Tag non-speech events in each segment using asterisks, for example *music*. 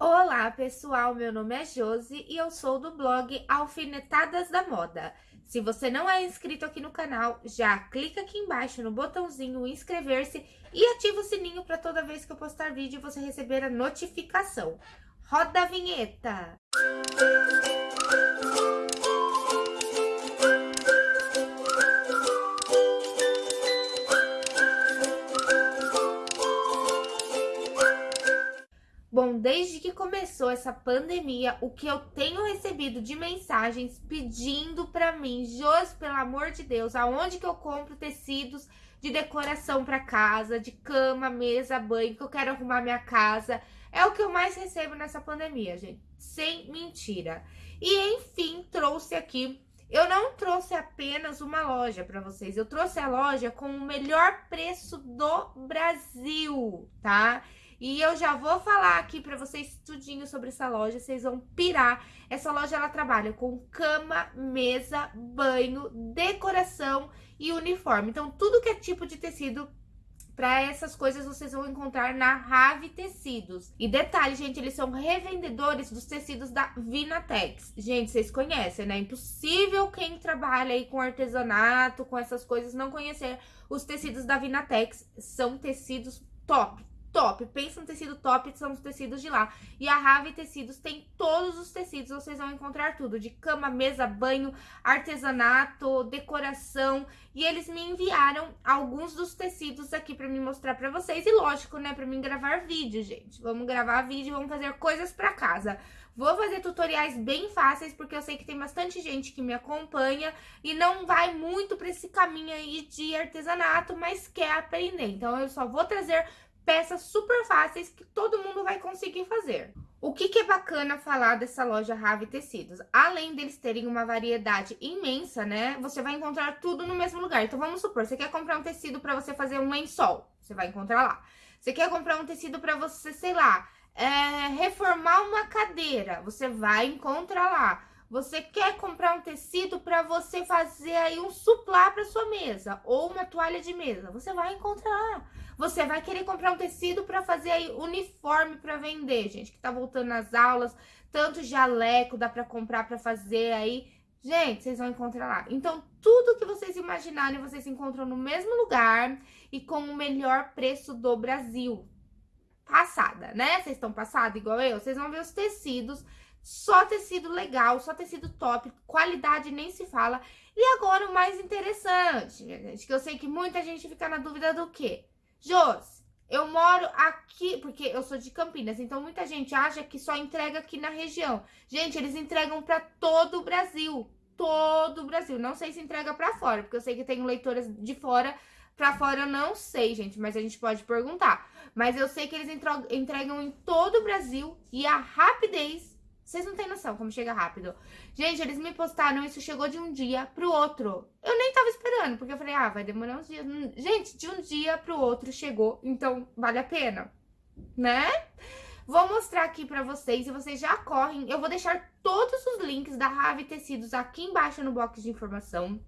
Olá pessoal, meu nome é Josi e eu sou do blog Alfinetadas da Moda. Se você não é inscrito aqui no canal, já clica aqui embaixo no botãozinho inscrever-se e ativa o sininho para toda vez que eu postar vídeo você receber a notificação. Roda a vinheta! Desde que começou essa pandemia, o que eu tenho recebido de mensagens pedindo para mim, Jos, pelo amor de Deus, aonde que eu compro tecidos de decoração para casa, de cama, mesa, banho, que eu quero arrumar minha casa, é o que eu mais recebo nessa pandemia, gente, sem mentira. E enfim, trouxe aqui eu não trouxe apenas uma loja para vocês, eu trouxe a loja com o melhor preço do Brasil, tá? E eu já vou falar aqui para vocês tudinho sobre essa loja, vocês vão pirar. Essa loja ela trabalha com cama, mesa, banho, decoração e uniforme. Então tudo que é tipo de tecido para essas coisas vocês vão encontrar na Rave Tecidos. E detalhe, gente, eles são revendedores dos tecidos da Vinatex. Gente, vocês conhecem, né? Impossível quem trabalha aí com artesanato, com essas coisas, não conhecer os tecidos da Vinatex. São tecidos top, top. Pensa no tecido top, são os tecidos de lá. E a Rave Tecidos tem todos os tecidos, vocês vão encontrar tudo. De cama, mesa, banho, artesanato, decoração. E eles me enviaram alguns dos tecidos aqui pra me mostrar pra vocês. E lógico, né, pra mim gravar vídeo, gente. Vamos gravar vídeo, vamos fazer coisas pra casa. Vou fazer tutoriais bem fáceis, porque eu sei que tem bastante gente que me acompanha e não vai muito para esse caminho aí de artesanato, mas quer aprender. Então, eu só vou trazer peças super fáceis que todo mundo vai conseguir fazer. O que, que é bacana falar dessa loja Rave Tecidos? Além deles terem uma variedade imensa, né? Você vai encontrar tudo no mesmo lugar. Então, vamos supor, você quer comprar um tecido para você fazer um lençol, você vai encontrar lá. Você quer comprar um tecido para você, sei lá, é, reformar uma cadeira, você vai encontrar lá. Você quer comprar um tecido para você fazer aí um suplá para sua mesa ou uma toalha de mesa, você vai encontrar. Você vai querer comprar um tecido para fazer aí uniforme para vender, gente, que tá voltando nas aulas, tanto jaleco dá para comprar para fazer aí. Gente, vocês vão encontrar lá. Então, tudo que vocês imaginarem, vocês encontram no mesmo lugar e com o melhor preço do Brasil. Passada, né? Vocês estão passada igual eu? Vocês vão ver os tecidos, só tecido legal, só tecido top, qualidade nem se fala. E agora o mais interessante, gente, que eu sei que muita gente fica na dúvida do quê? Jos, eu moro aqui, porque eu sou de Campinas, então muita gente acha que só entrega aqui na região. Gente, eles entregam para todo o Brasil, todo o Brasil. Não sei se entrega para fora, porque eu sei que tem leitoras de fora, para fora eu não sei, gente, mas a gente pode perguntar. Mas eu sei que eles entregam em todo o Brasil e a rapidez vocês não têm noção como chega rápido. Gente, eles me postaram, isso chegou de um dia pro outro. Eu nem tava esperando, porque eu falei, ah, vai demorar uns dias. Gente, de um dia pro outro chegou, então vale a pena, né? Vou mostrar aqui pra vocês e vocês já correm. Eu vou deixar todos os links da Rave Tecidos aqui embaixo no box de informação.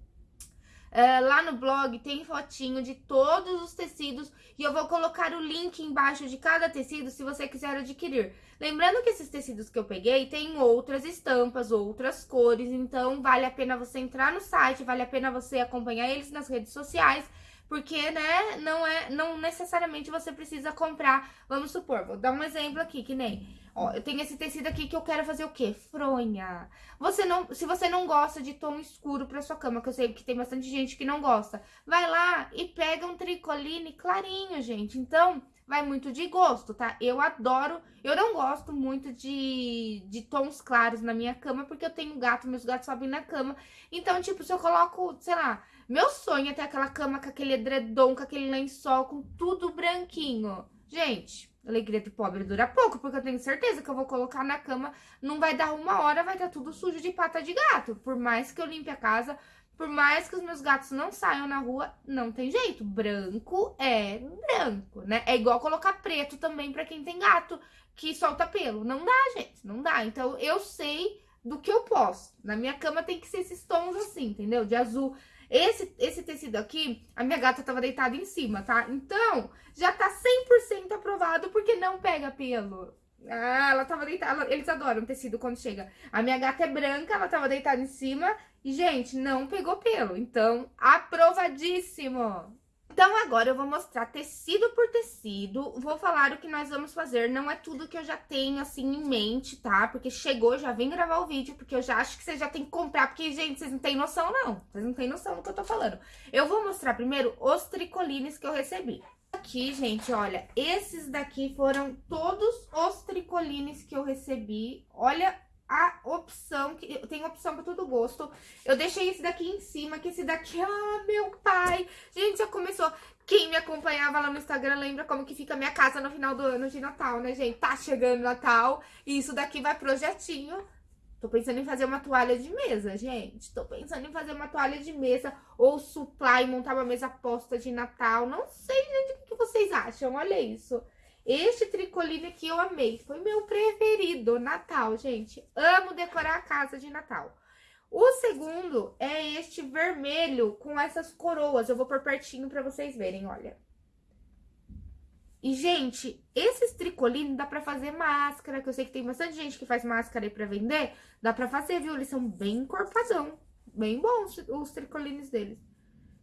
Uh, lá no blog tem fotinho de todos os tecidos e eu vou colocar o link embaixo de cada tecido se você quiser adquirir. Lembrando que esses tecidos que eu peguei tem outras estampas, outras cores, então vale a pena você entrar no site, vale a pena você acompanhar eles nas redes sociais porque, né, não é, não necessariamente você precisa comprar, vamos supor, vou dar um exemplo aqui, que nem, ó, eu tenho esse tecido aqui que eu quero fazer o quê? Fronha. Você não, se você não gosta de tom escuro pra sua cama, que eu sei que tem bastante gente que não gosta, vai lá e pega um tricoline clarinho, gente. Então, vai muito de gosto, tá? Eu adoro, eu não gosto muito de, de tons claros na minha cama, porque eu tenho gato, meus gatos sobem na cama. Então, tipo, se eu coloco, sei lá, meu sonho é ter aquela cama com aquele edredom, com aquele lençol, com tudo branquinho. Gente, alegria de pobre dura pouco, porque eu tenho certeza que eu vou colocar na cama, não vai dar uma hora, vai estar tudo sujo de pata de gato. Por mais que eu limpe a casa, por mais que os meus gatos não saiam na rua, não tem jeito. Branco é branco, né? É igual colocar preto também pra quem tem gato que solta pelo. Não dá, gente, não dá. Então, eu sei do que eu posso. Na minha cama tem que ser esses tons assim, entendeu? De azul. Esse, esse tecido aqui, a minha gata tava deitada em cima, tá? Então, já tá 100% aprovado porque não pega pelo. Ah, ela tava deitada. Eles adoram tecido quando chega. A minha gata é branca, ela tava deitada em cima. E, gente, não pegou pelo. Então, aprovadíssimo! Então, agora eu vou mostrar tecido por tecido, vou falar o que nós vamos fazer, não é tudo que eu já tenho, assim, em mente, tá? Porque chegou, já vem gravar o vídeo, porque eu já acho que você já tem que comprar, porque, gente, vocês não têm noção, não. Vocês não têm noção do que eu tô falando. Eu vou mostrar primeiro os tricolines que eu recebi. Aqui, gente, olha, esses daqui foram todos os tricolines que eu recebi. Olha a opção, que tem opção para todo gosto. Eu deixei esse daqui em cima, que esse daqui, ah, meu pai. Gente, já começou. Quem me acompanhava lá no Instagram lembra como que fica a minha casa no final do ano de Natal, né, gente? Tá chegando Natal e isso daqui vai projetinho. Tô pensando em fazer uma toalha de mesa, gente. Tô pensando em fazer uma toalha de mesa ou e montar uma mesa posta de Natal. Não sei, gente, o que vocês acham? Olha isso. Este tricoline aqui eu amei, foi meu preferido, Natal, gente. Amo decorar a casa de Natal. O segundo é este vermelho com essas coroas. Eu vou por pertinho pra vocês verem, olha. E, gente, esses tricolines dá pra fazer máscara, que eu sei que tem bastante gente que faz máscara aí pra vender. Dá pra fazer, viu? Eles são bem encorpadão. Bem bons os tricolines deles.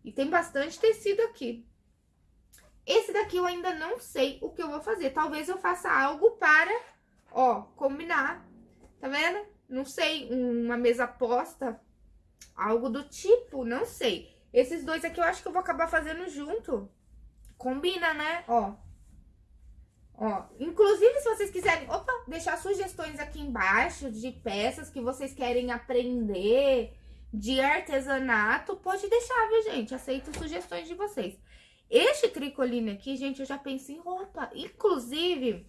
E tem bastante tecido aqui. Esse daqui eu ainda não sei o que eu vou fazer. Talvez eu faça algo para, ó, combinar. Tá vendo? Não sei, uma mesa posta, algo do tipo, não sei. Esses dois aqui eu acho que eu vou acabar fazendo junto. Combina, né? Ó. Ó, inclusive se vocês quiserem, opa, deixar sugestões aqui embaixo de peças que vocês querem aprender, de artesanato, pode deixar, viu, gente? Aceito sugestões de vocês. Este tricoline aqui, gente, eu já penso em roupa. Inclusive,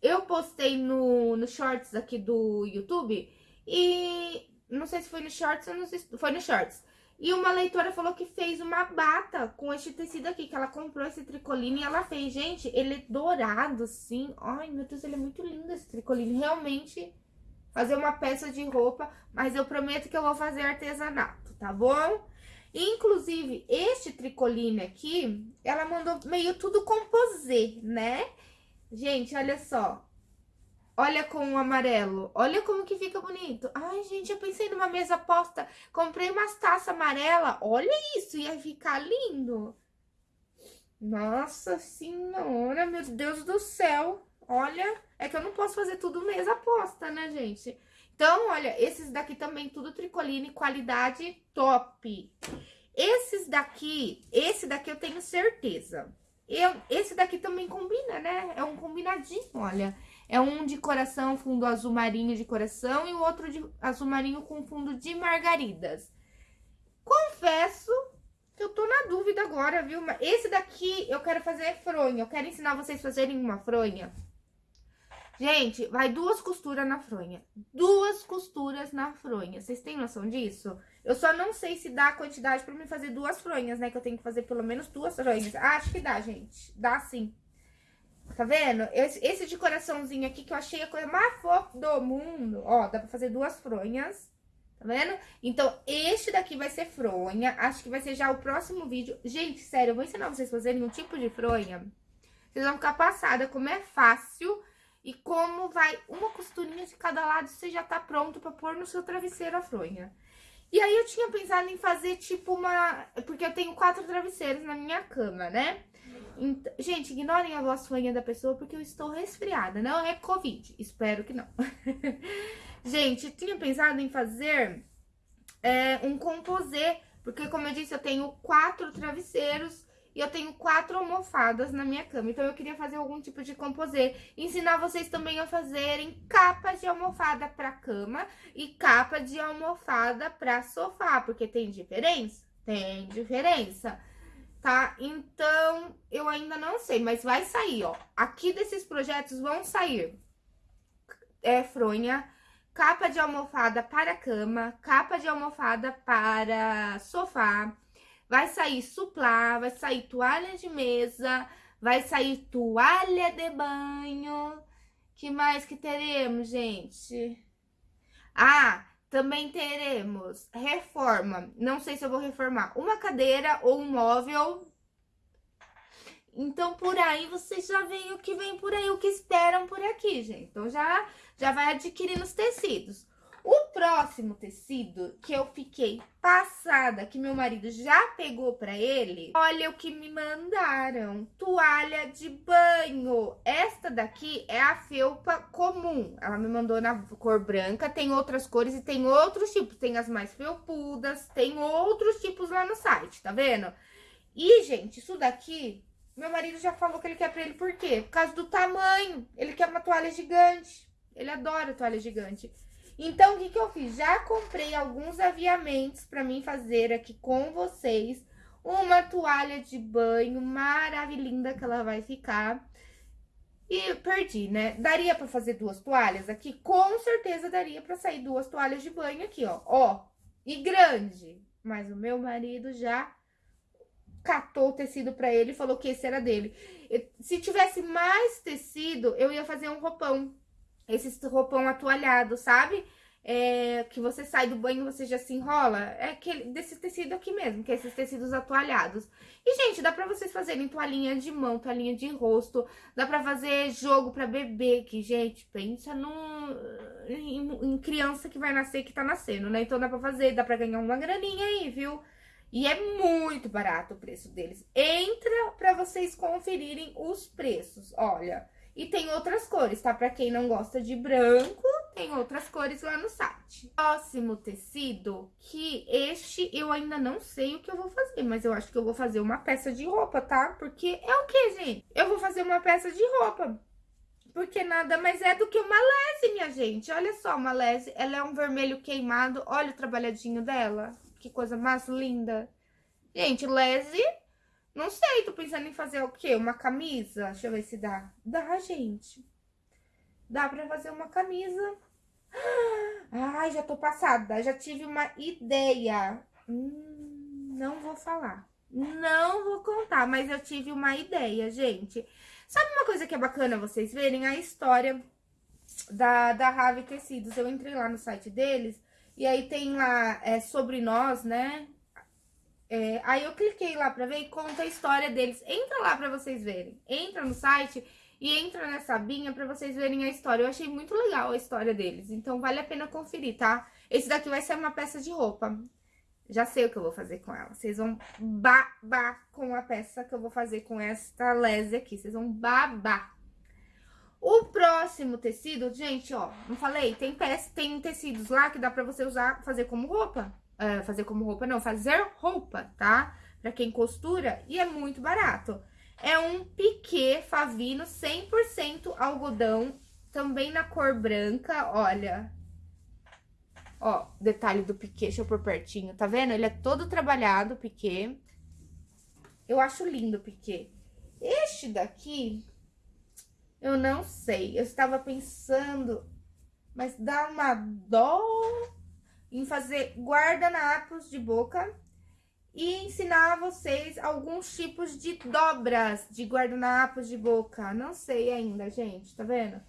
eu postei no, no shorts aqui do YouTube e não sei se foi no shorts ou se foi no shorts. E uma leitora falou que fez uma bata com este tecido aqui, que ela comprou esse tricoline e ela fez. Gente, ele é dourado, assim. Ai, meu Deus, ele é muito lindo esse tricoline. Realmente, fazer uma peça de roupa, mas eu prometo que eu vou fazer artesanato, tá bom? Inclusive, este tricoline aqui, ela mandou meio tudo composê, né? Gente, olha só. Olha com o amarelo. Olha como que fica bonito. Ai, gente, eu pensei numa mesa posta. Comprei umas taças amarelas. Olha isso, ia ficar lindo. Nossa senhora, meu Deus do céu. Olha, é que eu não posso fazer tudo mesa posta, né, gente? Então, olha, esses daqui também, tudo tricoline, qualidade top. Esses daqui, esse daqui eu tenho certeza. Eu, esse daqui também combina, né? É um combinadinho, olha. É um de coração, fundo azul marinho de coração e o outro de azul marinho com fundo de margaridas. Confesso que eu tô na dúvida agora, viu? Esse daqui eu quero fazer fronha. Eu quero ensinar vocês a fazerem uma fronha. Gente, vai duas costuras na fronha. Duas costuras na fronha. Vocês têm noção disso? Eu só não sei se dá a quantidade pra me fazer duas fronhas, né? Que eu tenho que fazer pelo menos duas fronhas. Ah, acho que dá, gente. Dá sim. Tá vendo? Esse, esse de coraçãozinho aqui que eu achei a coisa mais fofa do mundo. Ó, dá pra fazer duas fronhas. Tá vendo? Então, este daqui vai ser fronha. Acho que vai ser já o próximo vídeo. Gente, sério, eu vou ensinar vocês a fazerem um tipo de fronha. Vocês vão ficar passada como é fácil e como vai uma costurinha de cada lado, você já tá pronto pra pôr no seu travesseiro a fronha. E aí eu tinha pensado em fazer tipo uma... Porque eu tenho quatro travesseiros na minha cama, né? Gente, ignorem a voz fanha da pessoa porque eu estou resfriada. Não é Covid, espero que não. *laughs* gente, eu tinha pensado em fazer é, um composê, porque como eu disse, eu tenho quatro travesseiros e eu tenho quatro almofadas na minha cama. Então, eu queria fazer algum tipo de composê. Ensinar vocês também a fazerem capas de almofada para cama e capa de almofada para sofá. Porque tem diferença? Tem diferença. Tá? Então, eu ainda não sei, mas vai sair, ó. Aqui desses projetos vão sair é, fronha, capa de almofada para cama, capa de almofada para sofá, Vai sair suplá, vai sair toalha de mesa, vai sair toalha de banho. Que mais que teremos, gente? Ah, também teremos reforma. Não sei se eu vou reformar uma cadeira ou um móvel. Então, por aí, vocês já veem o que vem por aí, o que esperam por aqui, gente. Então, já, já vai adquirindo os tecidos. O próximo tecido que eu fiquei passada, que meu marido já pegou pra ele, olha o que me mandaram. Toalha de banho. Esta daqui é a felpa comum. Ela me mandou na cor branca, tem outras cores e tem outros tipos. Tem as mais felpudas, tem outros tipos lá no site, tá vendo? E, gente, isso daqui, meu marido já falou que ele quer pra ele por quê? Por causa do tamanho. Ele quer uma toalha gigante. Ele adora toalha gigante. Então, o que, que eu fiz? Já comprei alguns aviamentos para mim fazer aqui com vocês. Uma toalha de banho maravilhosa que ela vai ficar. E perdi, né? Daria para fazer duas toalhas aqui? Com certeza daria para sair duas toalhas de banho aqui, ó. Ó, e grande. Mas o meu marido já catou o tecido para ele e falou que esse era dele. Se tivesse mais tecido, eu ia fazer um roupão esse roupão atualhado, sabe? É, que você sai do banho você já se enrola. É aquele, desse tecido aqui mesmo, que é esses tecidos atualhados. E, gente, dá pra vocês fazerem toalhinha de mão, toalhinha de rosto. Dá pra fazer jogo pra bebê, que, gente, pensa num, em, em criança que vai nascer, que tá nascendo, né? Então dá pra fazer, dá pra ganhar uma graninha aí, viu? E é muito barato o preço deles. Entra pra vocês conferirem os preços, olha... E tem outras cores, tá? Pra quem não gosta de branco, tem outras cores lá no site. Próximo tecido, que este eu ainda não sei o que eu vou fazer, mas eu acho que eu vou fazer uma peça de roupa, tá? Porque é o que, gente? Eu vou fazer uma peça de roupa. Porque nada mais é do que uma lese, minha gente. Olha só, uma lese, ela é um vermelho queimado. Olha o trabalhadinho dela. Que coisa mais linda. Gente, lese não sei, tô pensando em fazer o quê? Uma camisa? Deixa eu ver se dá. Dá, gente. Dá pra fazer uma camisa. Ai, já tô passada. Já tive uma ideia. Hum, não vou falar. Não vou contar, mas eu tive uma ideia, gente. Sabe uma coisa que é bacana vocês verem? A história da, da Rave Tecidos. Eu entrei lá no site deles e aí tem lá é, sobre nós, né? É, aí eu cliquei lá pra ver e conta a história deles. Entra lá pra vocês verem. Entra no site e entra nessa abinha pra vocês verem a história. Eu achei muito legal a história deles, então vale a pena conferir, tá? Esse daqui vai ser uma peça de roupa. Já sei o que eu vou fazer com ela. Vocês vão babar com a peça que eu vou fazer com esta lese aqui. Vocês vão babar. O próximo tecido, gente, ó, não falei? Tem, peça, tem tecidos lá que dá pra você usar, fazer como roupa uh, fazer como roupa, não, fazer roupa, tá? Pra quem costura, e é muito barato. É um piquê favino 100% algodão, também na cor branca, olha. Ó, detalhe do piquê, deixa eu pôr pertinho, tá vendo? Ele é todo trabalhado, o piquê. Eu acho lindo o piquê. Este daqui, eu não sei. Eu estava pensando, mas dá uma dó em fazer guardanapos de boca e ensinar vocês alguns tipos de dobras de guardanapos de boca. Não sei ainda, gente, tá vendo?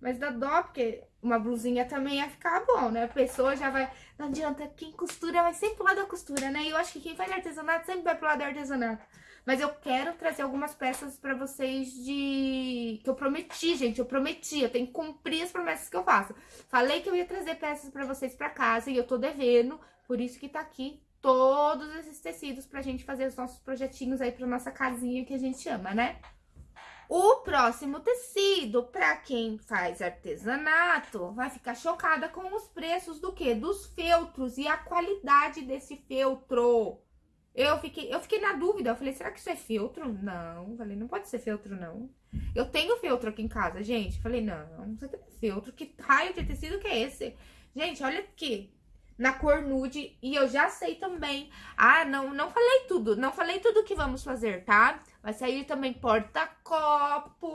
Mas dá dó, porque uma blusinha também ia ficar bom, né? A pessoa já vai... Não adianta, quem costura vai sempre pro lado da costura, né? E eu acho que quem faz artesanato sempre vai pro lado do artesanato. Mas eu quero trazer algumas peças pra vocês de... Que eu prometi, gente, eu prometi. Eu tenho que cumprir as promessas que eu faço. Falei que eu ia trazer peças pra vocês pra casa e eu tô devendo. Por isso que tá aqui todos esses tecidos pra gente fazer os nossos projetinhos aí pra nossa casinha que a gente ama, né? O próximo tecido, pra quem faz artesanato, vai ficar chocada com os preços do quê? Dos feltros e a qualidade desse feltro. Eu fiquei, eu fiquei na dúvida, eu falei, será que isso é feltro? Não, falei, não pode ser feltro, não. Eu tenho feltro aqui em casa, gente. Falei, não, não é feltro, que raio de tecido que é esse? Gente, olha aqui, na cor nude, e eu já sei também. Ah, não, não falei tudo, não falei tudo que vamos fazer, tá? Vai sair também porta-copo.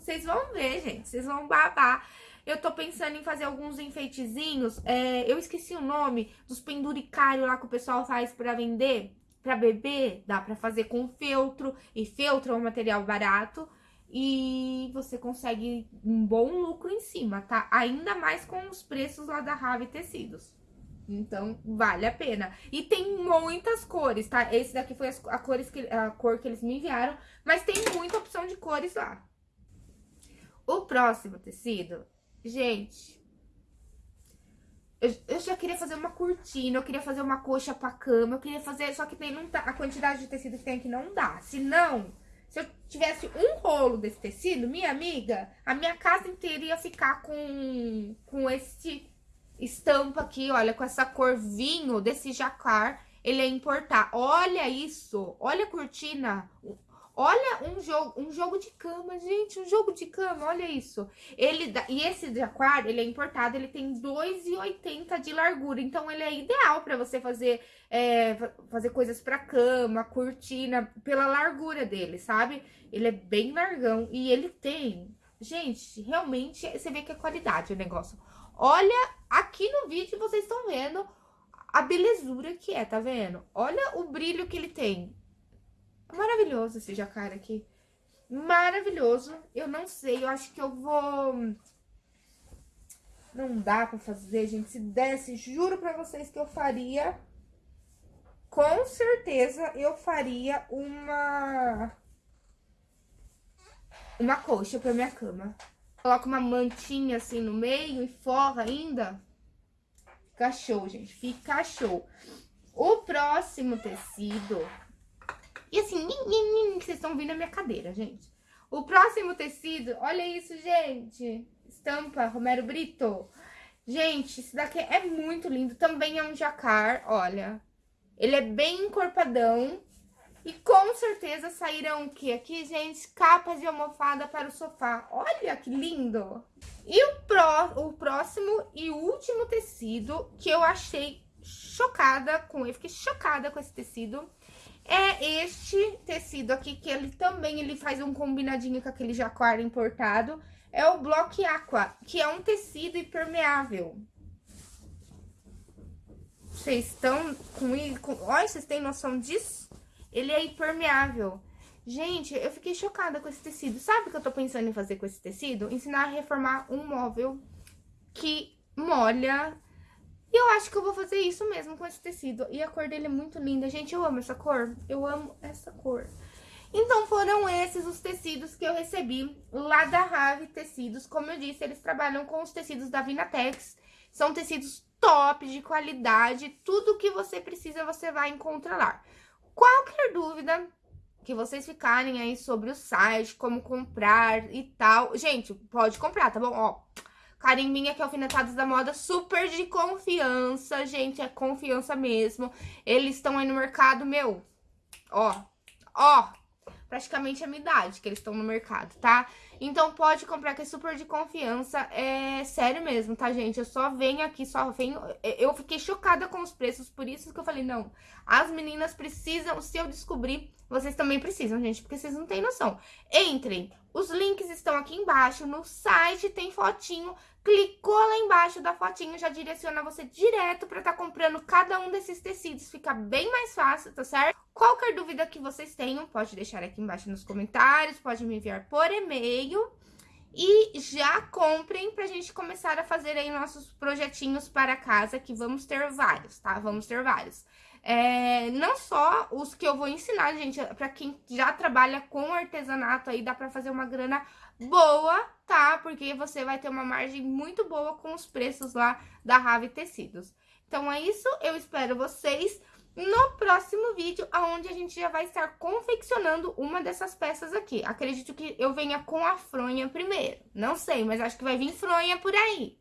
Vocês vão ver, gente, vocês vão babar. Eu tô pensando em fazer alguns enfeitezinhos. É, eu esqueci o nome dos penduricários lá que o pessoal faz pra vender. Pra bebê, dá pra fazer com feltro. E feltro é um material barato. E você consegue um bom lucro em cima, tá? Ainda mais com os preços lá da Rave Tecidos. Então, vale a pena. E tem muitas cores, tá? Esse daqui foi a, cores que, a cor que eles me enviaram, mas tem muita opção de cores lá. O próximo tecido, gente, eu, já queria fazer uma cortina, eu queria fazer uma coxa pra cama, eu queria fazer, só que tem, não tá, a quantidade de tecido que tem aqui não dá. Se não, se eu tivesse um rolo desse tecido, minha amiga, a minha casa inteira ia ficar com, com esse estampa aqui, olha, com essa cor vinho desse jacar, ele é importar. Olha isso, olha a cortina, olha um jogo, um jogo de cama, gente, um jogo de cama, olha isso. Ele e esse jacar, ele é importado, ele tem 2,80 de largura, então ele é ideal para você fazer é, fazer coisas para cama, cortina, pela largura dele, sabe? Ele é bem largão e ele tem, gente, realmente você vê que é qualidade o negócio. Olha aqui no vídeo vocês estão vendo a belezura que é, tá vendo? Olha o brilho que ele tem. Maravilhoso esse jacaré aqui. Maravilhoso. Eu não sei, eu acho que eu vou... Não dá pra fazer, gente. Se desse, juro pra vocês que eu faria... Com certeza eu faria uma... Uma coxa pra minha cama. Coloca uma mantinha assim no meio e forra ainda. Fica show, gente. Fica show. O próximo tecido... E assim, vocês estão vindo a minha cadeira, gente. O próximo tecido, olha isso, gente. Estampa Romero Brito. Gente, esse daqui é muito lindo. Também é um jacar, olha. Ele é bem encorpadão. E com certeza sairão o que aqui, gente? Capas de almofada para o sofá. Olha que lindo! E o, pró, o próximo e último tecido que eu achei chocada com ele. Fiquei chocada com esse tecido. É este tecido aqui, que ele também ele faz um combinadinho com aquele jaquara importado. É o Block Aqua, que é um tecido impermeável. Vocês estão com... com olha, vocês têm noção disso? Ele é impermeável. Gente, eu fiquei chocada com esse tecido. Sabe o que eu tô pensando em fazer com esse tecido? Ensinar a reformar um móvel que molha. E eu acho que eu vou fazer isso mesmo com esse tecido. E a cor dele é muito linda. Gente, eu amo essa cor. Eu amo essa cor. Então, foram esses os tecidos que eu recebi lá da Rave Tecidos. Como eu disse, eles trabalham com os tecidos da Vinatex. São tecidos top, de qualidade. Tudo que você precisa, você vai encontrar lá. Qualquer dúvida que vocês ficarem aí sobre o site, como comprar e tal. Gente, pode comprar, tá bom? Ó, carimbinha que é Alfinetados da Moda, super de confiança, gente, é confiança mesmo. Eles estão aí no mercado, meu, ó, ó, praticamente a minha idade que eles estão no mercado, tá? Então pode comprar que é super de confiança, é sério mesmo, tá, gente? Eu só venho aqui, só venho... Eu fiquei chocada com os preços, por isso que eu falei, não, as meninas precisam, se eu descobrir, vocês também precisam, gente, porque vocês não têm noção. Entrem, os links estão aqui embaixo, no site tem fotinho, clicou lá embaixo da fotinho, já direciona você direto pra estar tá comprando cada um desses tecidos, fica bem mais fácil, tá certo? Qualquer dúvida que vocês tenham, pode deixar aqui embaixo nos comentários, pode me enviar por e-mail. E já comprem pra gente começar a fazer aí nossos projetinhos para casa, que vamos ter vários, tá? Vamos ter vários. É, não só os que eu vou ensinar, gente, pra quem já trabalha com artesanato aí, dá pra fazer uma grana boa, tá? Porque você vai ter uma margem muito boa com os preços lá da Rave Tecidos. Então é isso, eu espero vocês no próximo vídeo, onde a gente já vai estar confeccionando uma dessas peças aqui. Acredito que eu venha com a fronha primeiro. Não sei, mas acho que vai vir fronha por aí.